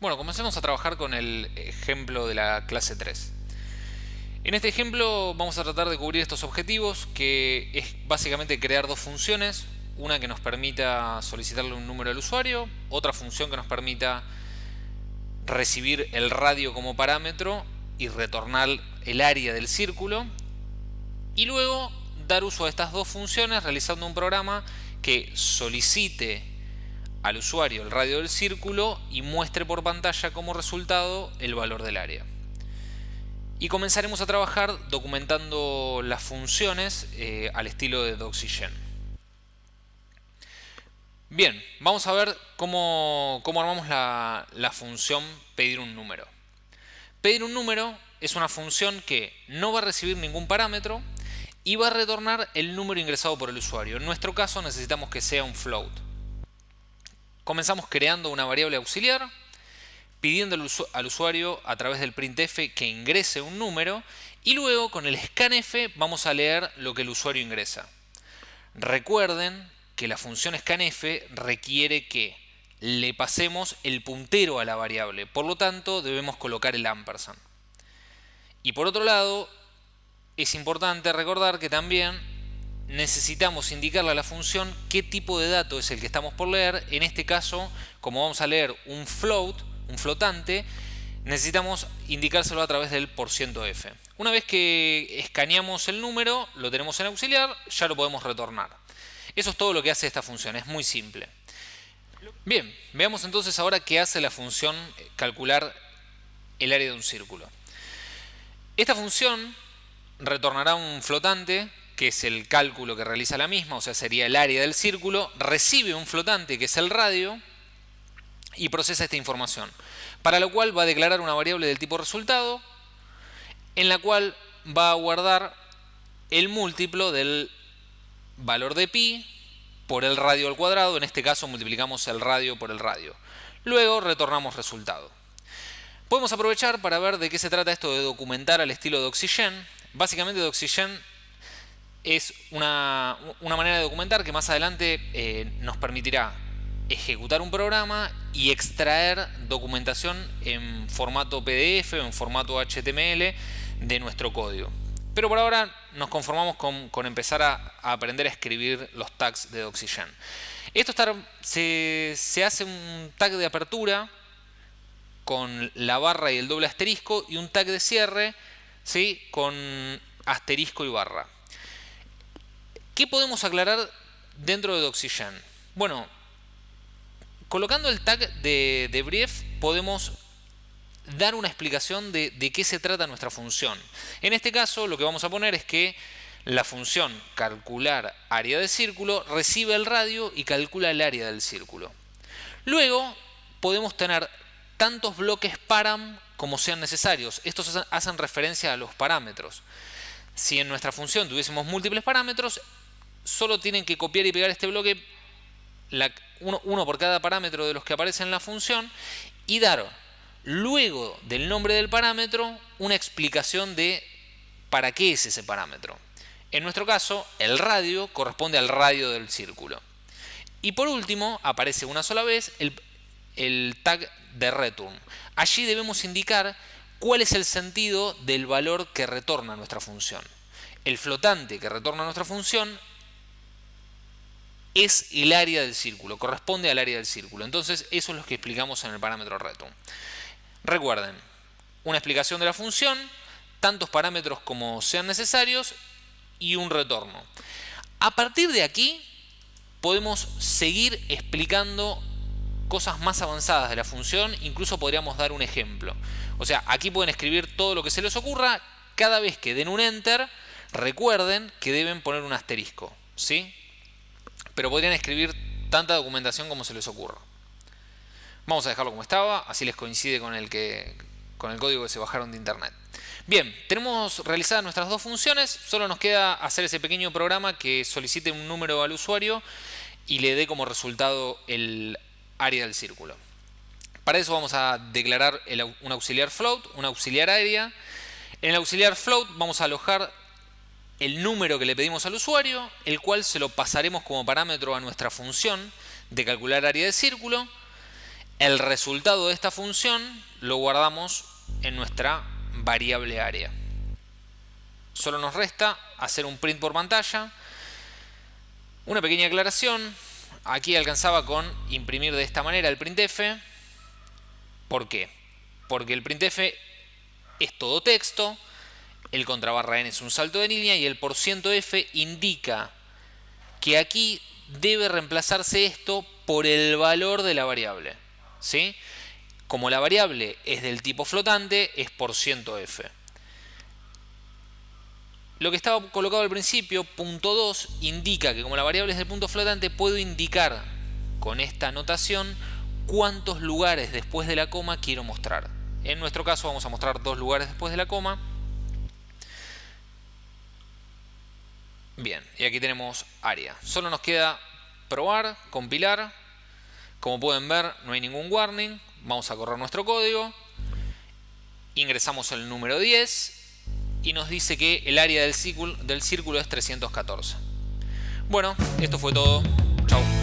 Bueno, comencemos a trabajar con el ejemplo de la clase 3. En este ejemplo vamos a tratar de cubrir estos objetivos, que es básicamente crear dos funciones, una que nos permita solicitarle un número al usuario, otra función que nos permita recibir el radio como parámetro y retornar el área del círculo, y luego dar uso a estas dos funciones realizando un programa que solicite al usuario el radio del círculo y muestre por pantalla como resultado el valor del área. Y comenzaremos a trabajar documentando las funciones eh, al estilo de Doxygen. Bien, vamos a ver cómo, armamos la, la función pedir un número. Pedir un número es una función que no va a recibir ningún parámetro y va a retornar el número ingresado por el usuario. En nuestro caso necesitamos que sea un float. Comenzamos creando una variable auxiliar, pidiendo al usuario a través del printf que ingrese un número y luego con el scanf vamos a leer lo que el usuario ingresa. Recuerden que la función scanf requiere que le pasemos el puntero a la variable, por lo tanto debemos colocar el ampersand. Y por otro lado, es importante recordar que también necesitamos indicarle a la función qué tipo de dato es el que estamos por leer. En este caso, como vamos a leer un float, un flotante, necesitamos indicárselo a través del %f. Una vez que escaneamos el número, lo tenemos en auxiliar, ya lo podemos retornar. Eso es todo lo que hace esta función, es muy simple. Bien, veamos entonces ahora qué hace la función calcular el área de un círculo. Esta función retornará un flotante que es el cálculo que realiza la misma, o sea, sería el área del círculo, recibe un flotante, que es el radio, y procesa esta información. Para lo cual va a declarar una variable del tipo resultado, en la cual va a guardar el múltiplo del valor de pi por el radio al cuadrado, en este caso multiplicamos el radio por el radio. Luego retornamos resultado. Podemos aprovechar para ver de qué se trata esto de documentar al estilo de Oxygen. Básicamente de Oxygen es una, manera de documentar que más adelante eh, nos permitirá ejecutar un programa y extraer documentación en formato PDF o en formato HTML de nuestro código. Pero por ahora nos conformamos con, empezar a, aprender a escribir los tags de Oxygen. Esto se, se hace un tag de apertura con la barra y el doble asterisco y un tag de cierre ¿sí? con asterisco y barra. ¿Qué podemos aclarar dentro de Oxygen? Bueno, colocando el tag de, brief podemos dar una explicación de, qué se trata nuestra función. En este caso lo que vamos a poner es que la función calcular área de círculo recibe el radio y calcula el área del círculo. Luego podemos tener tantos bloques param como sean necesarios. Estos hacen referencia a los parámetros. Si en nuestra función tuviésemos múltiples parámetros, solo tienen que copiar y pegar este bloque, uno, por cada parámetro de los que aparecen en la función, y dar luego del nombre del parámetro una explicación de para qué es ese parámetro. En nuestro caso, el radio corresponde al radio del círculo. Y por último, aparece una sola vez el, el tag de return. Allí debemos indicar cuál es el sentido del valor que retorna nuestra función. El flotante que retorna nuestra función es el área del círculo, corresponde al área del círculo. Entonces eso es lo que explicamos en el parámetro return. Recuerden, una explicación de la función, tantos parámetros como sean necesarios y un retorno. A partir de aquí podemos seguir explicando cosas más avanzadas de la función, incluso podríamos dar un ejemplo. O sea, aquí pueden escribir todo lo que se les ocurra, cada vez que den un enter, recuerden que deben poner un asterisco, ¿sí? Pero podrían escribir tanta documentación como se les ocurra. Vamos a dejarlo como estaba, así les coincide con el, que, con el código que se bajaron de internet. Bien, tenemos realizadas nuestras dos funciones, solo nos queda hacer ese pequeño programa que solicite un número al usuario y le dé como resultado el área del círculo. Para eso vamos a declarar un auxiliar float, un auxiliar área. En el auxiliar float vamos a alojar el número que le pedimos al usuario, el cual se lo pasaremos como parámetro a nuestra función de calcular área de círculo. el resultado de esta función lo guardamos en nuestra variable área. Solo nos resta hacer un print por pantalla. Una pequeña aclaración. Aquí alcanzaba con imprimir de esta manera el printf. ¿Por qué? Porque el printf es todo texto, el contrabarra n es un salto de línea y el %f indica que aquí debe reemplazarse esto por el valor de la variable. ¿sí? Como la variable es del tipo flotante, es %f. Lo que estaba colocado al principio, punto 2, indica que como la variable es del punto flotante, puedo indicar con esta notación cuántos lugares después de la coma quiero mostrar. En nuestro caso vamos a mostrar dos lugares después de la coma. Bien, y aquí tenemos área. Solo nos queda probar, compilar. Como pueden ver, no hay ningún warning. Vamos a correr nuestro código. Ingresamos el número 10 y nos dice que el área del círculo, del círculo es 314. Bueno, esto fue todo. Chao.